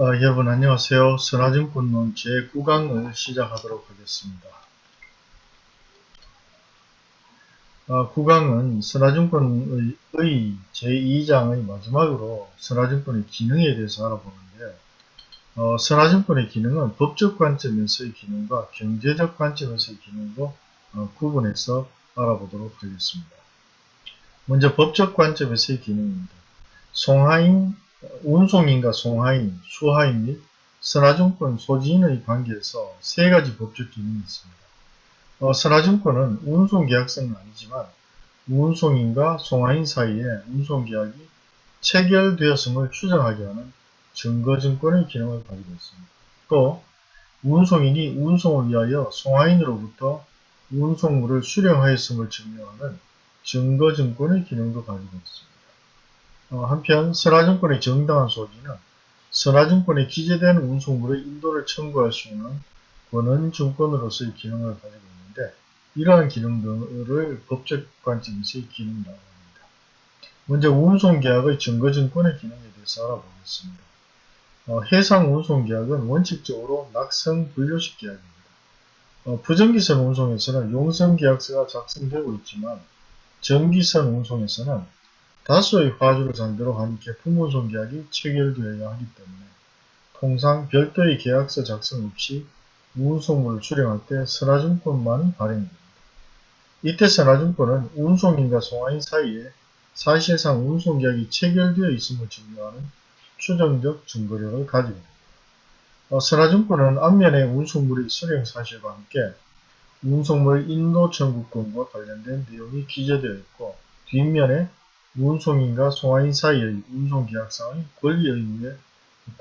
어, 여러분 안녕하세요. 선화증권론 제9강을 시작하도록 하겠습니다. 어, 9강은 선화증권의 제2장의 마지막으로 선화증권의 기능에 대해서 알아보는데 어, 선화증권의 기능은 법적 관점에서의 기능과 경제적 관점에서의 기능으로 어, 구분해서 알아보도록 하겠습니다. 먼저 법적 관점에서의 기능입니다. 송하인 운송인과 송하인, 수하인 및 선화증권 소지인의 관계에서 세 가지 법적 기능이 있습니다. 어, 선화증권은 운송계약서는 아니지만 운송인과 송하인 사이에 운송계약이 체결되었음을 추정하게 하는 증거증권의 기능을 가지고 있습니다. 또 운송인이 운송을 위하여 송하인으로부터 운송물을 수령하였음을 증명하는 증거증권의 기능도 가지고 있습니다. 어, 한편 선화증권의 정당한 소지는 선화증권에 기재된 운송물의 인도를 청구할 수 있는 권한증권으로서의 기능을 가지고 있는데 이러한 기능들을 법적 관점에서의 기능이라고 합니다. 먼저 운송계약의 증거증권의 기능에 대해서 알아보겠습니다. 어, 해상 운송계약은 원칙적으로 낙성 분류식 계약입니다. 어, 부정기선 운송에서는 용성계약서가 작성되고 있지만 전기선 운송에서는 다수의 화주를 상대로 한 개품운송 계약이 체결되어야 하기 때문에 통상 별도의 계약서 작성 없이 운송물을 수령할 때 선화증권만 발행됩니다. 이때 선화증권은 운송인과 송화인 사이에 사실상 운송계약이 체결되어 있음을 증명하는 추정적 증거력을 가지고 있습니다. 어, 선화증권은 앞면에 운송물의 수령 사실과 함께 운송물 인도 청구권과 관련된 내용이 기재되어 있고 뒷면에 운송인과 송화인 사이의 운송계약상의 권리의무에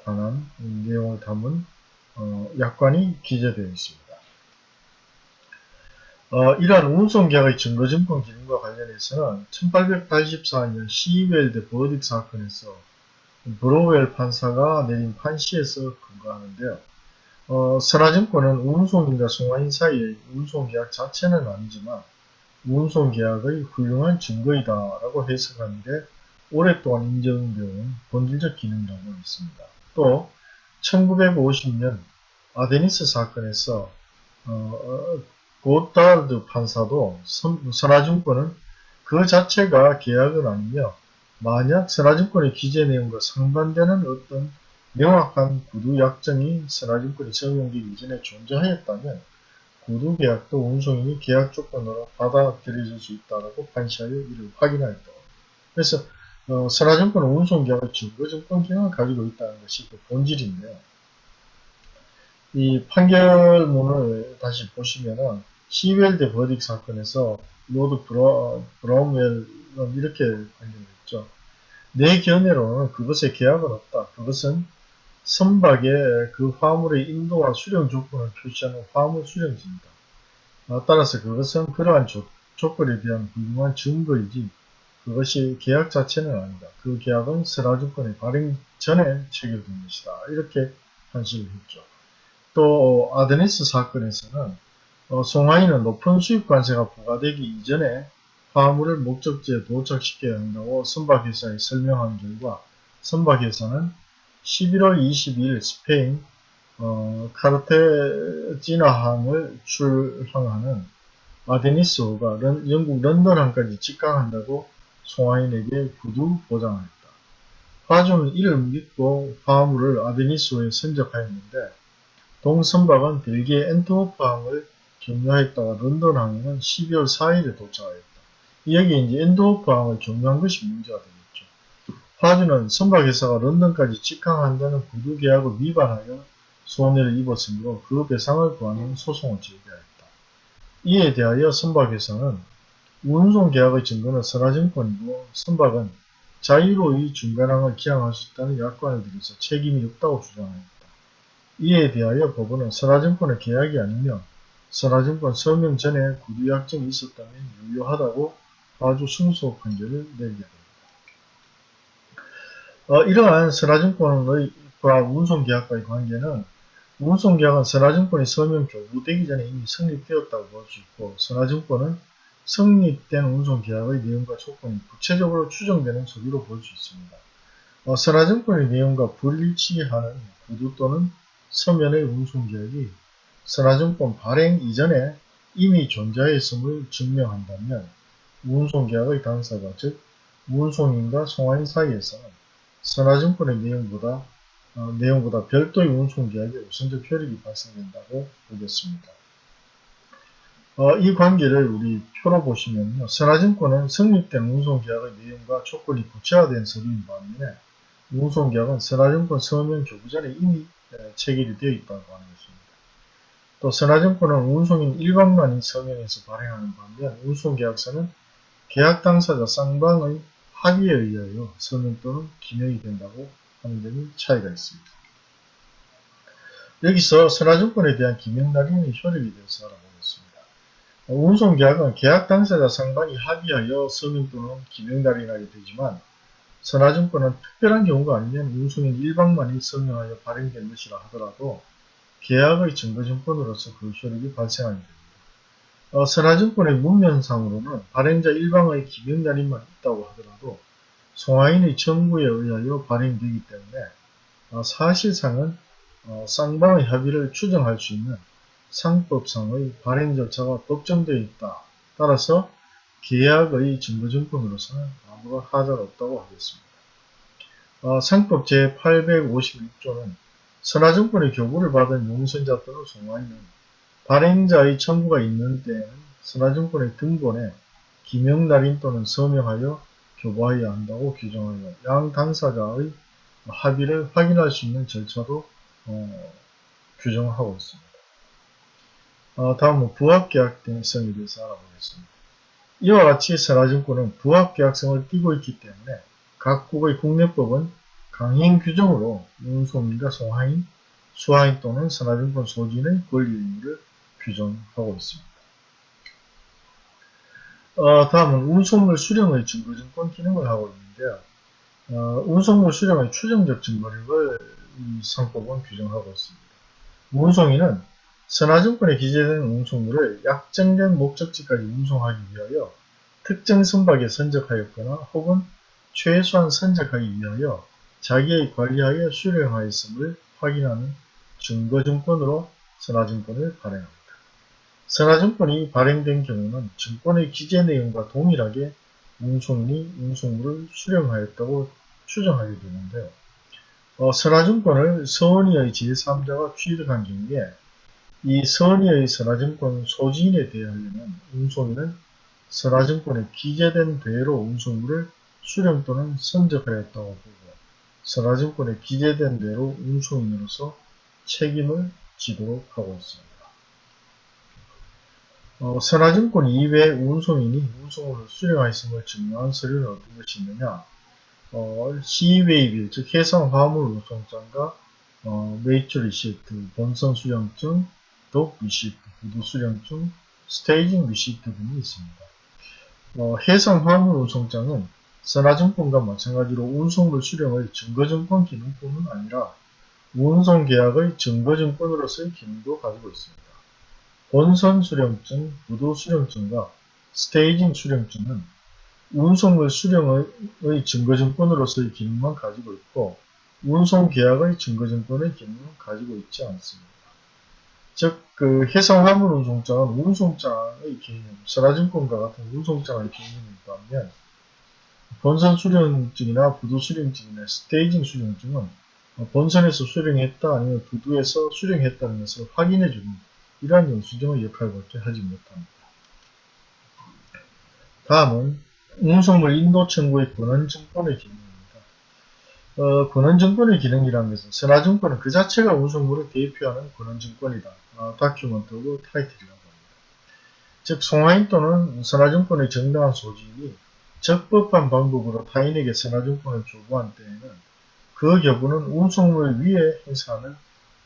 관한 내용을 담은 어, 약관이 기재되어 있습니다. 어, 이러한 운송계약의 증거증권 기능과 관련해서는 1884년 시웰드 버딕 사건에서 브로웰 판사가 내린 판시에서 근거하는데요. 어, 선화증권은 운송인과 송화인 사이의 운송계약 자체는 아니지만 운송계약의 훌륭한 증거이다 라고 해석하는데 오랫동안 인정되어온 본질적 기능이라고 있습니다. 또 1950년 아데니스 사건에서 어, 고달드 판사도 선화증권은 그 자체가 계약은 아니며 만약 선화증권의 기재 내용과 상반되는 어떤 명확한 구두 약정이 선화증권이 적용되기 이전에 존재하였다면 구두계약도 운송인이 계약 조건으로 받아들여질 수 있다고 판시하여 이를 확인하였다. 그래서 어, 선화증권은 운송계약의 증거증권 기능을 가지고 있다는 것이 그 본질인데요. 이 판결문을 다시 보시면은 시웰드 버딕 사건에서 Lord 브라, 브램웰은 이렇게 판결했죠. 내 견해로는 그것의 계약은 없다. 그것은 선박에 그 화물의 인도와 수령 조건을 표시하는 화물 수령증입니다. 어, 따라서 그것은 그러한 조, 조건에 대한 훌륭한 증거이지 그것이 계약 자체는 아니다. 그 계약은 선화증권의 발행 전에 체결된 것이다. 이렇게 판시를 했죠. 또 아드니스 사건에서는 어, 송하인은 높은 수입 관세가 부과되기 이전에 화물을 목적지에 도착시켜야 한다고 선박회사에 설명한 결과 선박회사는 11월 22일 스페인 어, 카르테지나항을 출항하는 아데니스호가 런, 영국 런던항까지 직항한다고 송하인에게 구두 보장하였다. 화주는 이를 믿고 화물을 아데니스호에 선적하였는데 동선박은 벨기에 엔트호프항을 경유하였다가 런던항에는 12월 4일에 도착하였다. 여기 이제 엔트호프항을 경유한 것이 문제가 됩니다. 화주는 선박회사가 런던까지 직항한다는 구두계약을 위반하여 손해를 입었으므로 그 배상을 구하는 소송을 제기하였다. 이에 대하여 선박회사는 운송계약의 증거는 선화증권이고 선박은 자유로이 중간항을 기항할 수 있다는 약관을 들여서 책임이 없다고 주장하였다. 이에 대하여 법원은 선화증권의 계약이 아니며 선화증권 서명 전에 구두약정이 있었다면 유효하다고 아주 승소 판결을 내게 하였다. 어, 이러한 선화증권과 운송계약과의 관계는 운송계약은 선화증권이 서명 교부되기 전에 이미 성립되었다고 볼 수 있고 선화증권은 성립된 운송계약의 내용과 조건이 구체적으로 추정되는 서류로 볼 수 있습니다. 어, 선화증권의 내용과 불일치하는 구두 또는 서면의 운송계약이 선화증권 발행 이전에 이미 존재했음을 증명한다면 운송계약의 당사자 즉 운송인과 송화인 사이에서는 선화증권의 내용보다 어, 내용보다 별도의 운송계약에 우선적 효력이 발생된다고 보겠습니다. 어, 이 관계를 우리 표로 보시면요. 선화증권은 성립된 운송계약의 내용과 조건이 구체화된 서류인 반면에 운송계약은 선화증권 서명 교부 전에 이미 체결이 되어 있다고 하는 것입니다. 또 선화증권은 운송인 일방만이 서명해서 발행하는 반면 운송계약서는 계약 당사자 쌍방의 합의에 의하여 서명 또는 기명이 된다고 하는 점이 차이가 있습니다. 여기서 선화증권에 대한 기명날인의 효력에 대해서 알아보겠습니다. 운송계약은 계약 당사자 상방이 합의하여 서명 또는 기명날인하게 되지만 선화증권은 특별한 경우가 아니면 운송인 일방만이 서명하여 발행된 것이라 하더라도 계약의 증거증권으로서 그 효력이 발생하게 됩니다. 어, 선화증권의 문면상으로는 발행자 일방의 기명날인만 있다고 하더라도 송화인의 청구에 의하여 발행되기 때문에 어, 사실상은 어, 쌍방의 합의를 추정할 수 있는 상법상의 발행 절차가 법정되어 있다. 따라서 계약의 증거증권으로서는 아무런 하자가 없다고 하겠습니다. 어, 상법 제856조는 선화증권의 교부를 받은 용선자 또는 송화인은 발행자의 청구가 있는 때에는 선화증권의 등본에 기명날인 또는 서명하여 교부하여야 한다고 규정하여 양 당사자의 합의를 확인할 수 있는 절차도 어, 규정하고 있습니다. 어, 다음은 부합계약성에 대해서 알아보겠습니다. 이와 같이 선화증권은 부합계약성을 띠고 있기 때문에 각국의 국내법은 강행 규정으로 운송인과 송하인, 수하인 또는 선화증권 소진의 권리 의무를 규정하고 있습니다. 어, 다음은 운송물 수령의 증거증권 기능을 하고 있는데요. 어, 운송물 수령의 추정적 증거력을 이 상법은 규정하고 있습니다. 운송인은 선화증권에 기재된 운송물을 약정된 목적지까지 운송하기 위하여 특정 선박에 선적하였거나 혹은 최소한 선적하기 위하여 자기의 관리하에 수령하였음을 확인하는 증거증권으로 선화증권을 발행합니다. 선화증권이 발행된 경우는 증권의 기재 내용과 동일하게 운송인이 운송물을 수령하였다고 추정하게 되는데요. 어, 선화증권을 선의의 제3자가 취득한 경우에 이 선의의 선화증권 소지인에 대하여는 운송인은 선화증권에 기재된 대로 운송물을 수령 또는 선적하였다고 보고 선화증권에 기재된 대로 운송인으로서 책임을 지도록 하고 있습니다. 어, 선화증권 이외에 운송인이 운송물을 수령하였음을 증명한 서류는 어떤 것이 있느냐 어, sea waybill, 즉 해상 화물 운송장과 어, mate's receipt, 본선 수령증, dock receipt, 부두 수령증, staging receipt 등이 있습니다. 어, 해상 화물 운송장은 선화증권과 마찬가지로 운송물 수령의 증거증권 기능뿐만 아니라 운송계약의 증거증권으로서의 기능도 가지고 있습니다. 본선 수령증, 부도 수령증과 스테이징 수령증은 운송물 수령의 증거증권으로서의 기능만 가지고 있고 운송계약의 증거증권의 기능은 가지고 있지 않습니다. 즉, 그 해상 화물 운송장은 운송장의 개념, 선화증권과 같은 운송장의 개념이 있다면 본선 수령증이나 부도 수령증이나 스테이징 수령증은 본선에서 수령했다 아니면 부두에서 수령했다는 것을 확인해주는 이러한 영수증의 역할밖에 하지 못합니다. 다음은 운송물 인도 청구의 권한증권의 기능입니다. 어, 권한증권의 기능이라는 것은 선화증권은 그 자체가 운송물을 대표하는 권한증권이다. 어, 다큐먼트고 타이틀이라고 합니다. 즉 송화인 또는 선화증권의 정당한 소지인이 적법한 방법으로 타인에게 선화증권을 조부한 때에는 그 여부는 운송물 위에 행사하는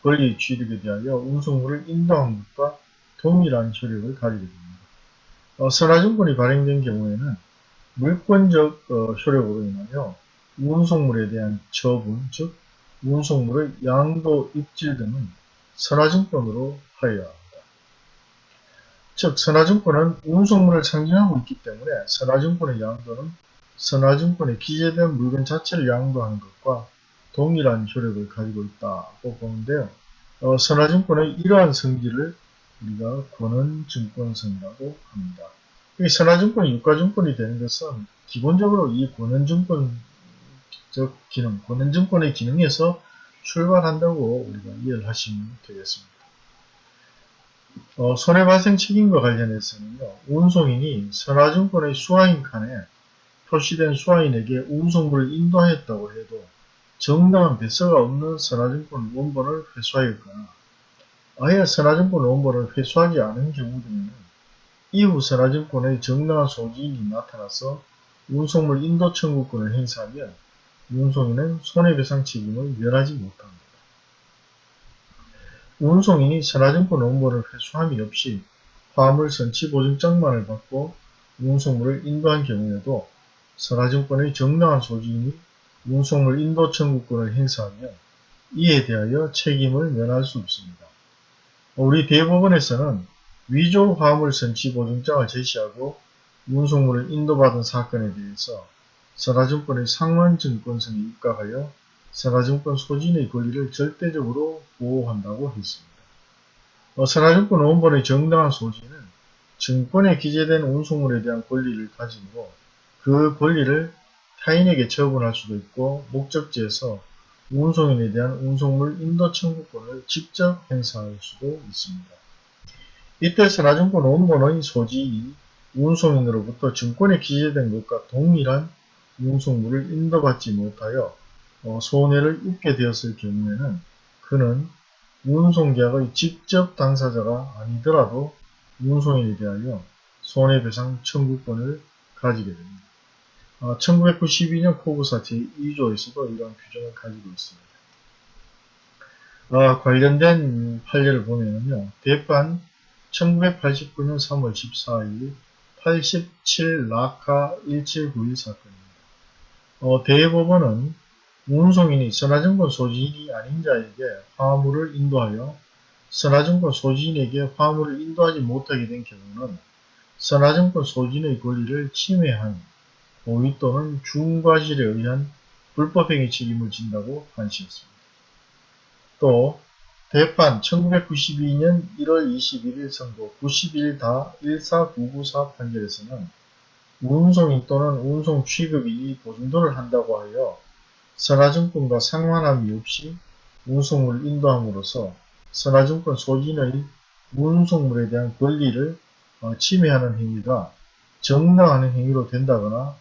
권리 취득에 대하여 운송물을 인도한 것과 동일한 효력을 가지게 됩니다. 어, 선화증권이 발행된 경우에는 물권적 어, 효력으로 인하여 운송물에 대한 처분, 즉 운송물의 양도 입질 등은 선화증권으로 하여야 합니다. 즉 선화증권은 운송물을 상징하고 있기 때문에 선화증권의 양도는 선화증권에 기재된 물건 자체를 양도하는 것과 동일한 효력을 가지고 있다고 보는데요. 어, 선화증권의 이러한 성질을 우리가 권한증권성이라고 합니다. 이 선화증권이 유가증권이 되는 것은 기본적으로 이 권한증권적 기능, 권한증권의 기능에서 출발한다고 우리가 이해를 하시면 되겠습니다. 어, 손해발생 책임과 관련해서는요, 운송인이 선화증권의 수화인 칸에 표시된 수화인에게 운송물을 인도하였다고 해도 정당한 배서가 없는 선화증권 원본을 회수하였거나 아예 선화증권 원본을 회수하지 않은 경우 등에는 이후 선화증권의 정당한 소지인이 나타나서 운송물 인도 청구권을 행사하면 운송인은 손해배상 책임을 면하지 못합니다. 운송인이 선화증권 원본을 회수함이 없이 화물 선치 보증장만을 받고 운송물을 인도한 경우에도 선화증권의 정당한 소지인이 운송물 인도 청구권을 행사하면 이에 대하여 책임을 면할 수 없습니다. 우리 대법원에서는 위조 화물 선치 보증장을 제시하고 운송물을 인도받은 사건에 대해서 선화증권의 상환증권성에 입각하여 선화증권 소진의 권리를 절대적으로 보호한다고 했습니다. 어, 선화증권 원본의 정당한 소진은 증권에 기재된 운송물에 대한 권리를 가지고 그 권리를 타인에게 처분할 수도 있고 목적지에서 운송인에 대한 운송물 인도 청구권을 직접 행사할 수도 있습니다. 이때 선화증권 원본의 소지인이 운송인으로부터 증권에 기재된 것과 동일한 운송물을 인도받지 못하여 어, 손해를 입게 되었을 경우에는 그는 운송계약의 직접 당사자가 아니더라도 운송인에 대하여 손해배상 청구권을 가지게 됩니다. 1992년 코브사 제2조에서도 이런 규정을 가지고 있습니다. 아, 관련된 판례를 보면요. 대판 1989년 3월 14일 87 라카 1791 사건입니다. 어, 대법원은 운송인이 선화증권 소지인이 아닌 자에게 화물을 인도하여 선화증권 소지인에게 화물을 인도하지 못하게 된 경우는 선화증권 소지인의 권리를 침해한 고의 또는 중과실에 의한 불법행위 책임을 진다고 판시했습니다. 또 대판 1992년 1월 21일 선고 91-14994 판결에서는 운송인 또는 운송 취급인이 보증도를 한다고 하여 선화증권과 상환함이 없이 운송물을 인도함으로써 선화증권 소진의 운송물에 대한 권리를 어, 침해하는 행위가 정당한 행위로 된다거나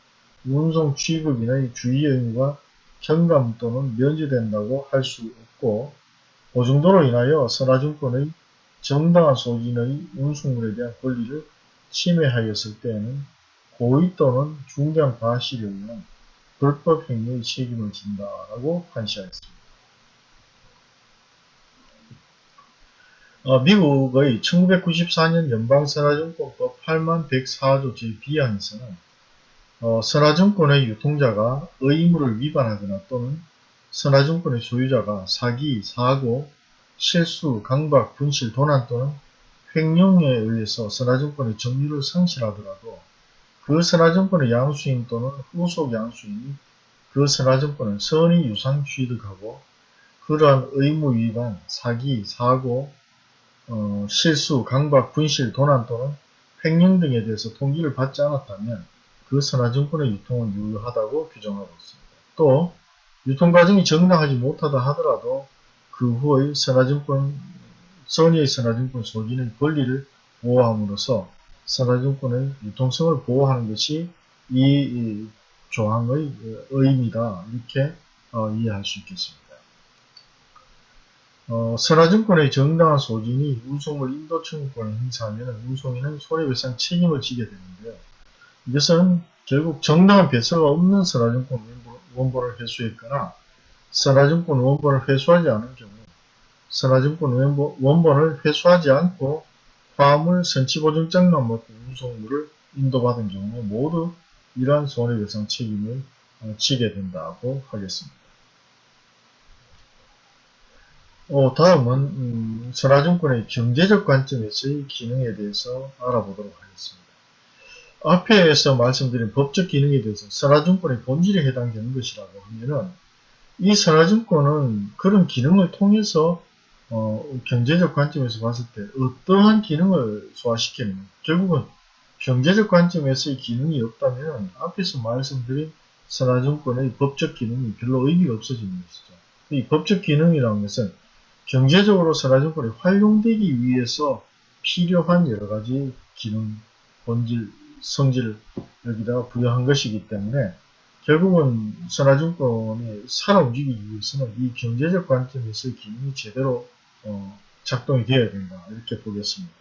운송 취급인의 주의 의무가 경감 또는 면제된다고 할 수 없고 보증도로 인하여 선화증권의 정당한 소진의 운송물에 대한 권리를 침해하였을 때에는 고의 또는 중대한 과실에 의한 불법 행위의 책임을 진다라고 판시하였습니다. 어, 미국의 1994년 연방선화증권법 8만 104조 제2항에서는 어, 선화증권의 유통자가 의무를 위반하거나 또는 선화증권의 소유자가 사기, 사고, 실수, 강박, 분실, 도난 또는 횡령에 의해서 선화증권의 점유를 상실하더라도 그 선화증권의 양수인 또는 후속 양수인이 그 선화증권을 선의 유상 취득하고 그러한 의무 위반, 사기, 사고, 어, 실수, 강박, 분실, 도난 또는 횡령 등에 대해서 통지를 받지 않았다면 그 선화증권의 유통은 유효하다고 규정하고 있습니다. 또 유통과정이 정당하지 못하다 하더라도 그 후의 선화증권, 선의의 선화증권 소진의 권리를 보호함으로써 선화증권의 유통성을 보호하는 것이 이 조항의 의미다 이렇게 어, 이해할 수 있겠습니다. 어, 선화증권의 정당한 소진이 운송물 인도 청구권을 행사하면 운송인은 손해배상 책임을 지게 되는데요. 이것은 결국 정당한 배서가 없는 선화증권 원본을 회수했거나 선화증권 원본을 회수하지 않은 경우 선화증권 원본을 회수하지 않고 화물 선치보증장만 먹고 운송물을 인도받은 경우 모두 이러한 손해배상 책임을 어, 지게 된다고 하겠습니다. 어, 다음은 음, 선화증권의 경제적 관점에서의 기능에 대해서 알아보도록 하겠습니다. 앞에서 말씀드린 법적 기능에 대해서 선화증권의 본질에 해당되는 것이라고 하면은 이 선화증권은 그런 기능을 통해서 어, 경제적 관점에서 봤을 때 어떠한 기능을 소화시키는 결국은 경제적 관점에서의 기능이 없다면 앞에서 말씀드린 선화증권의 법적 기능이 별로 의미가 없어지는 것이죠. 이 법적 기능이라는 것은 경제적으로 선화증권이 활용되기 위해서 필요한 여러 가지 기능, 본질, 성질을 여기다가 부여한 것이기 때문에 결국은 선화증권이 살아 움직이기 위해서는 이 경제적 관점에서의 기능이 제대로 어, 작동이 되어야 된다 이렇게 보겠습니다.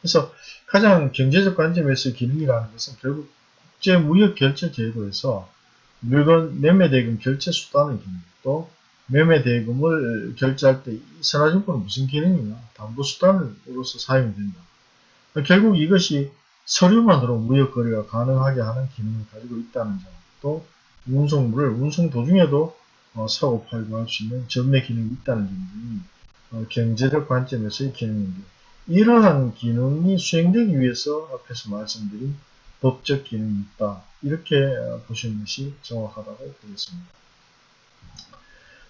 그래서 가장 경제적 관점에서의 기능이라는 것은 결국 국제 무역 결제 제도에서 물건 매매 대금 결제 수단의 기능 또 매매 대금을 결제할 때이 선화증권은 무슨 기능이냐 담보 수단으로서 사용이 된다. 결국 이것이 서류만으로 무역거래가 가능하게 하는 기능을 가지고 있다는 점, 또 운송물을 운송 도중에도 어, 사고 팔고 할 수 있는 전매 기능이 있다는 점이 어, 경제적 관점에서의 기능인데 이러한 기능이 수행되기 위해서 앞에서 말씀드린 법적 기능이 있다. 이렇게 어, 보시는 것이 정확하다고 보겠습니다.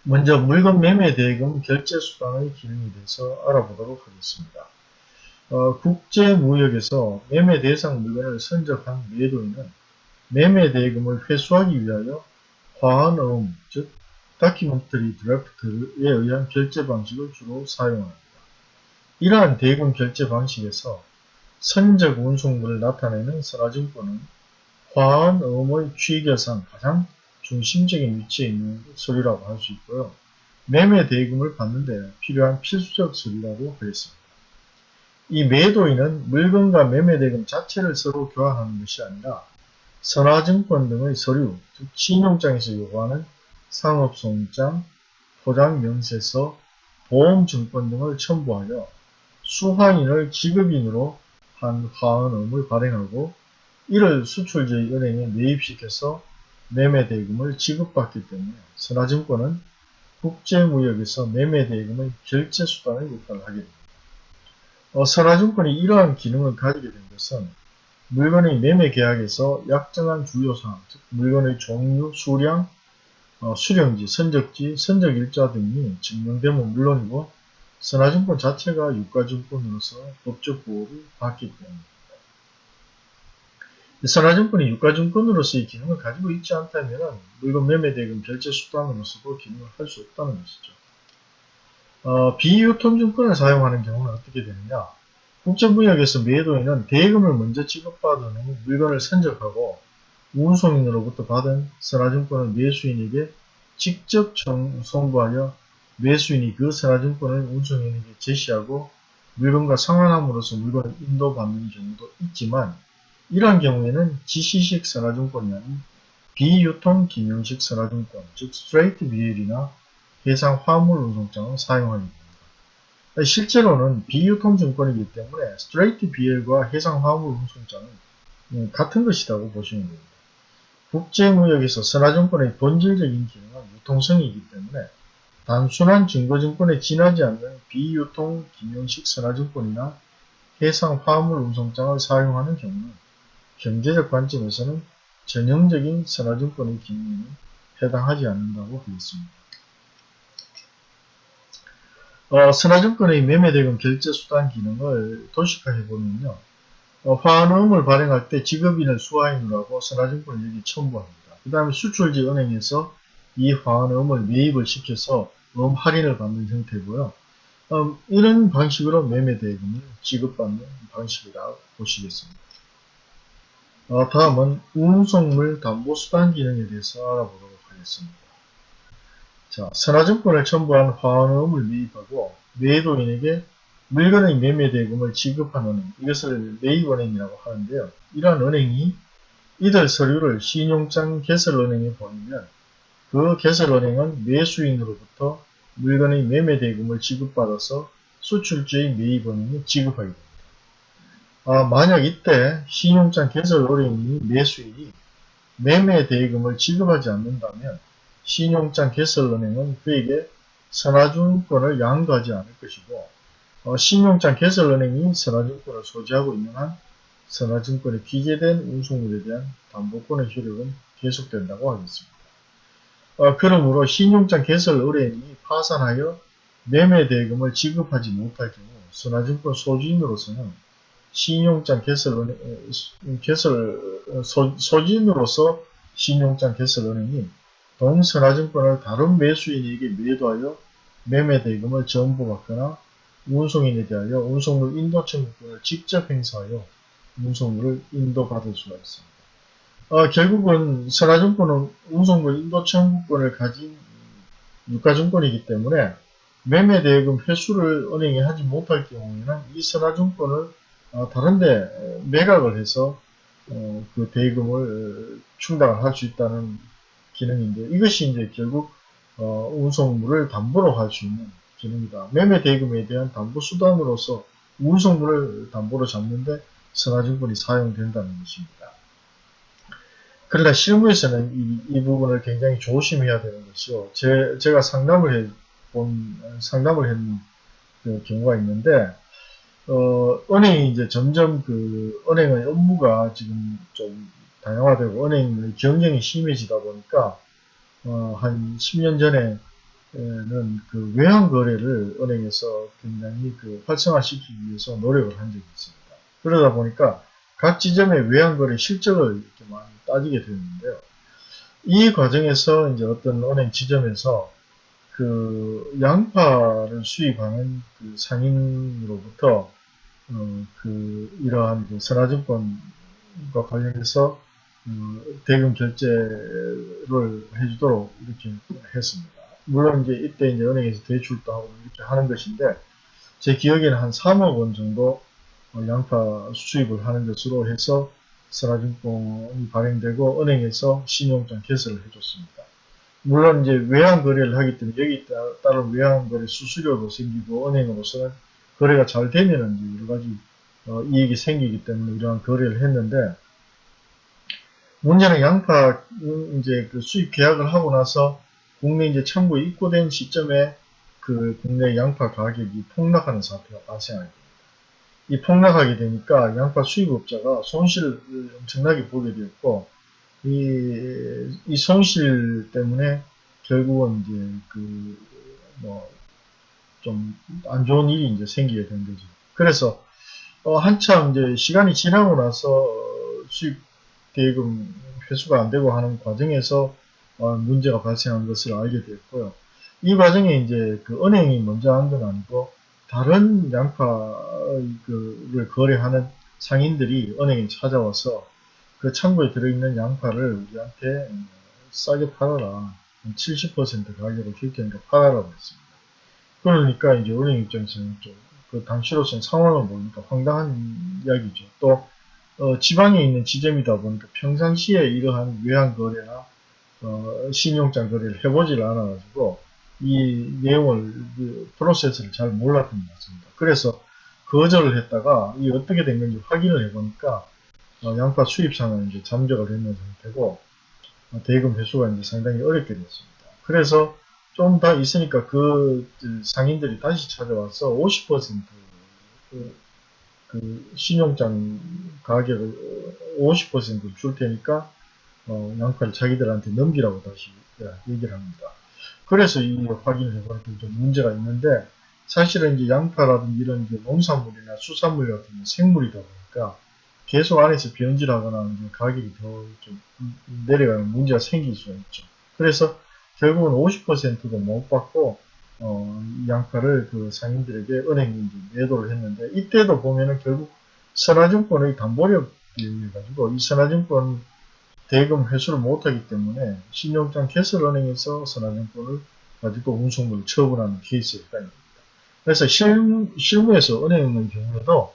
먼저 물건 매매 대금 결제 수단의 기능에 대해서 알아보도록 하겠습니다. 어, 국제무역에서 매매 대상 물건을 선적한 매도인은 매매 대금을 회수하기 위하여 화환어음, 즉 다큐멘터리 드래프트에 의한 결제 방식을 주로 사용합니다. 이러한 대금 결제 방식에서 선적 운송물을 나타내는 선화증권은 화환어음의 취결상 가장 중심적인 위치에 있는 서류라고 할 수 있고요. 매매 대금을 받는 데 필요한 필수적 서류라고 하겠습니다. 이 매도인은 물건과 매매대금 자체를 서로 교환하는 것이 아니라 선화증권 등의 서류, 즉 신용장에서 요구하는 상업송장, 포장명세서, 보험증권 등을 첨부하여 수화인을 지급인으로 한 화원음을 발행하고 이를 수출지의 은행에 매입시켜서 매매대금을 지급받기 때문에 선화증권은 국제무역에서 매매대금의 결제수단의 역할을 하게 됩니다. 어, 선화증권이 이러한 기능을 가지게 된 것은 물건의 매매 계약에서 약정한 주요사항, 즉 물건의 종류, 수량, 어, 수령지, 선적지, 선적일자 등이 증명되면 물론이고 선화증권 자체가 유가증권으로서 법적 보호를 받기 때문입니다. 선화증권이 유가증권으로서의 기능을 가지고 있지 않다면 물건 매매대금 결제 수단으로서도 기능을 할 수 없다는 것이죠. 어, 비유통 증권을 사용하는 경우는 어떻게 되느냐? 국제무역에서 매도인은 대금을 먼저 지급받은 후 물건을 선적하고 운송인으로부터 받은 선화증권을 매수인에게 직접 송부하여 매수인이 그 선화증권을 운송인에게 제시하고 물건과 상환함으로써 물건을 인도받는 경우도 있지만 이러한 경우에는 지시식 선화증권이 아닌 비유통 기명식 선화증권, 즉 스트레이트 BL이나 해상 화물 운송장을 사용하게 됩니다. 실제로는 비유통증권이기 때문에 스트레이트 BL과 해상 화물 운송장은 음, 같은 것이라고 보시면 됩니다. 국제무역에서 선화증권의 본질적인 기능은 유통성이기 때문에 단순한 증거증권에 지나지 않는 비유통 기능식 선화증권이나 해상 화물 운송장을 사용하는 경우는 경제적 관점에서는 전형적인 선화증권의 기능에는 해당하지 않는다고 하겠습니다. 어, 선화증권의 매매대금 결제수단 기능을 도식화해보면요. 어, 화환음을 발행할 때 직업인을 수화인으로 하고 선화증권을 여기 첨부합니다. 그 다음에 수출지 은행에서 이 화환음을 매입을 시켜서 음 할인을 받는 형태고요. 음, 이런 방식으로 매매대금을 지급받는 방식이라고 보시겠습니다. 어, 다음은 운송물 담보수단 기능에 대해서 알아보도록 하겠습니다. 자, 선화증권을 첨부한 화환음을 매입하고 매도인에게 물건의 매매 대금을 지급한 은행, 이것을 매입은행이라고 하는데요. 이러한 은행이 이들 서류를 신용장 개설은행에 보내면 그 개설은행은 매수인으로부터 물건의 매매 대금을 지급받아서 수출주의 매입은행에 지급하게 됩니다. 아, 만약 이때 신용장 개설은행이 매수인이 매매 대금을 지급하지 않는다면 신용장 개설은행은 그에게 선화증권을 양도하지 않을 것이고 어, 신용장 개설은행이 선화증권을 소지하고 있는 한 선화증권에 기재된 운송물에 대한 담보권의 효력은 계속된다고 하겠습니다. 어, 그러므로 신용장 개설 의뢰인이 파산하여 매매 대금을 지급하지 못할 경우 선화증권 소지인으로서는 신용장 개설, 개설 어, 소, 소지인으로서 신용장 개설 은행이 동선화증권을 다른 매수인에게 매도하여 매매 대금을 전부 받거나 운송인에 대하여 운송물 인도 청구권을 직접 행사하여 운송물을 인도받을 수가 있습니다. 어, 결국은 선화증권은 운송물 인도 청구권을 가진 유가증권이기 때문에 매매 대금 회수를 은행이 하지 못할 경우에는 이 선화증권을 어, 다른데 매각을 해서 어, 그 대금을 충당을 할수 있다는 기능인데 이것이 이제 결국 어, 운송물을 담보로 할 수 있는 기능이다. 매매 대금에 대한 담보 수단으로서 운송물을 담보로 잡는데 선화증권이 사용된다는 것입니다. 그러나 실무에서는 이, 이 부분을 굉장히 조심해야 되는 것이요. 제, 제가 상담을 해 본, 상담을 했는 그 경우가 있는데, 어, 은행이 이제 점점 그, 은행의 업무가 지금 좀 다양화되고, 은행의 경쟁이 심해지다 보니까, 어, 한 10년 전에는 그 외환 거래를 은행에서 굉장히 그 활성화시키기 위해서 노력을 한 적이 있습니다. 그러다 보니까 각 지점의 외환 거래 실적을 이렇게 많이 따지게 되었는데요. 이 과정에서 이제 어떤 은행 지점에서 그 양파를 수입하는 그 상인으로부터 어, 그 이러한 그 선화증권과 관련해서 어, 대금 결제를 해주도록 이렇게 했습니다. 물론 이제 이때 이제 은행에서 대출도 하고 이렇게 하는 것인데 제 기억에는 한 3억 원 정도 어, 양파 수입을 하는 것으로 해서 선화증권이 발행되고 은행에서 신용장 개설을 해줬습니다. 물론 이제 외환 거래를 하기 때문에 여기 따른 외환 거래 수수료도 생기고 은행으로서는 거래가 잘 되면은 여러 가지 어, 이익이 생기기 때문에 이러한 거래를 했는데 문제는 양파 이제 그 수입 계약을 하고 나서 국내 이제 청구에 입고된 시점에 그 국내 양파 가격이 폭락하는 사태가 발생하게 됩니다. 이 폭락하게 되니까 양파 수입업자가 손실을 엄청나게 보게 되었고 이, 이 손실 때문에 결국은 이제 그 뭐 좀 안 좋은 일이 이제 생기게 된 거죠. 그래서 어 한참 이제 시간이 지나고 나서 수입 대금 회수가 안 되고 하는 과정에서 어, 문제가 발생한 것을 알게 되었고요. 이 과정에 이제 그 은행이 먼저 한 건 아니고 다른 양파를 거래하는 상인들이 은행에 찾아와서 그 창고에 들어있는 양파를 우리한테 싸게 팔아라. 70% 가격을 결정해서 팔아라고 했습니다. 그러니까 이제 은행 입장에서는 좀 그 당시로서는 상황을 보니까 황당한 이야기죠. 또 어, 지방에 있는 지점이다 보니까 평상시에 이러한 외환 거래나 어, 신용장 거래를 해보질 않아가지고 이 내용을 그 프로세스를 잘 몰랐던 것 같습니다. 그래서 거절을 했다가 이 어떻게 된 건지 확인을 해보니까 어, 양파 수입상은 이제 잠적을 했는 상태고 어, 대금 회수가 이제 상당히 어렵게 됐습니다. 그래서 좀더 있으니까 그 상인들이 다시 찾아와서 50%그, 그 신용장 가격을 50%줄 테니까 어, 양파를 자기들한테 넘기라고 다시 얘기를 합니다. 그래서 이 확인을 해보니까 좀 문제가 있는데 사실은 이제 양파라든지 이런 이제 농산물이나 수산물 같은 생물이다 보니까 계속 안에서 변질하거나 이제 가격이 더 좀 내려가는 문제가 생길 수가 있죠. 그래서 결국은 50%도 못 받고 어, 양파를 그 상인들에게 이제 매도를 했는데 이때도 보면은 결국 선화증권의 담보력에 의해 가지고 이 선화증권 대금 회수를 못하기 때문에 신용장 개설은행에서 선화증권을 가지고 운송물을 처분하는 케이스에 해당됩니다. 그래서 실무, 실무에서 은행의 경우에도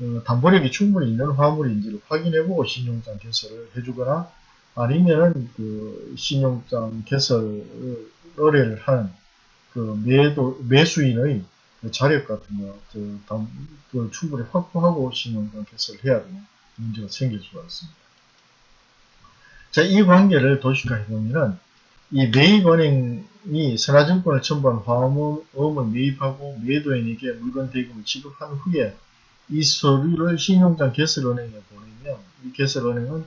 어, 담보력이 충분히 있는 화물인지를 확인해보고 신용장 개설을 해주거나 아니면은 그 신용장 개설 의뢰를 하는 그 매도, 매수인의 그 자력 같은 거, 그, 당, 그 충분히 확보하고 신용장 개설을 해야 되는 문제가 생길 수가 있습니다. 자, 이 관계를 도식화해 보면은 이 매입은행이 선화증권을 첨부한 화음을 매입하고 매도인에게 물건 대금을 지급한 후에 이 서류를 신용장 개설은행에 보내면 이 개설은행은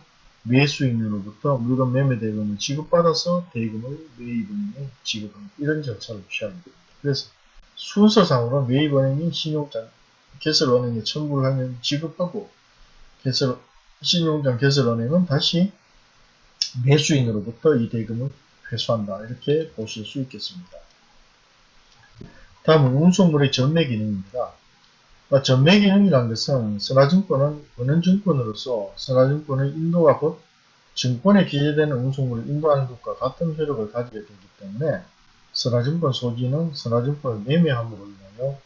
매수인으로부터 물건 매매 대금을 지급받아서 대금을 매입은행에 지급하는 이런 절차를 취합니다. 그래서 순서상으로 매입은행이 신용장 개설은행에 청구를 하면 지급하고 개설 신용장 개설은행은 다시 매수인으로부터 이 대금을 회수한다. 이렇게 보실 수 있겠습니다. 다음은 운송물의 전매 기능입니다. 아, 전매 기능이라는 것은 선화증권은 은행증권으로서 선화증권의 인도와 곧 증권에 기재되는 운송물을 인도하는 것과 같은 효력을 가지게 되기 때문에 선화증권 소지는 선화증권을 매매함으로 인하여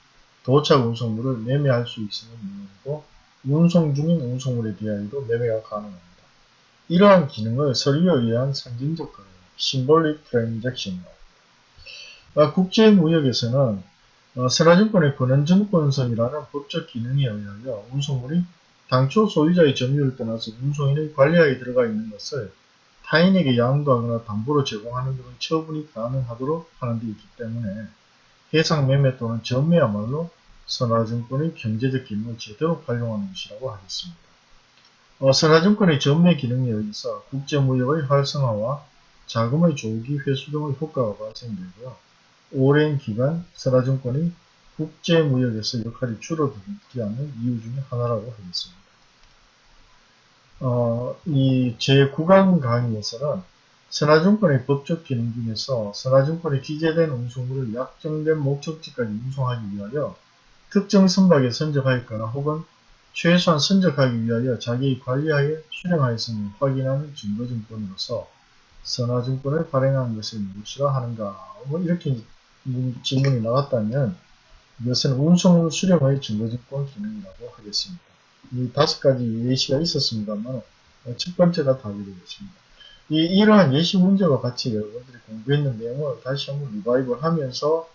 도착 운송물을 매매할 수 있는 물론이고 운송 중인 운송물에 대하여도 매매가 가능합니다. 이러한 기능을 서류에 의한 상징적 거래, transaction. 아, 국제무역에서는 어, 선화증권의 권한증권선이라는 법적 기능에 의하여 운송물이 당초 소유자의 점유를 떠나서 운송인의 관리하에 들어가 있는 것을 타인에게 양도하거나 담보로 제공하는 등의 처분이 가능하도록 하는 데 있기 때문에 해상 매매 또는 전매야말로 선화증권의 경제적 기능을 제대로 활용하는 것이라고 하겠습니다. 어, 선화증권의 전매 기능에 의해서 국제무역의 활성화와 자금의 조기 회수 등의 효과가 발생되고요. 오랜 기간 선화증권이 국제무역에서 역할이 줄어들지 않는 이유 중에 하나라고 하겠습니다. 어, 이 제9강 강의에서는 선화증권의 법적 기능 중에서 선화증권에 기재된 운송물을 약정된 목적지까지 운송하기 위하여 특정 선박에 선적하였거나 혹은 최소한 선적하기 위하여 자기 관리하에 수령하였음을 확인하는 증거증권으로서 선화증권을 발행한 것을 무엇이라 하는가 뭐 이렇게 질문이 나왔다면 이것은 운송물 수령의 증거증권 기능이라고 하겠습니다. 이 다섯 가지 예시가 있었습니다만 첫 번째가 답이 되겠습니다. 이, 이러한 예시 문제와 같이 여러분들이 공부했는 내용을 다시 한번 리바이벌 하면서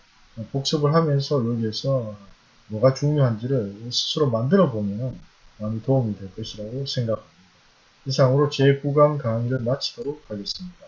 복습을 하면서 여기에서 뭐가 중요한지를 스스로 만들어 보면 많이 도움이 될 것이라고 생각합니다. 이상으로 제9강 강의를 마치도록 하겠습니다.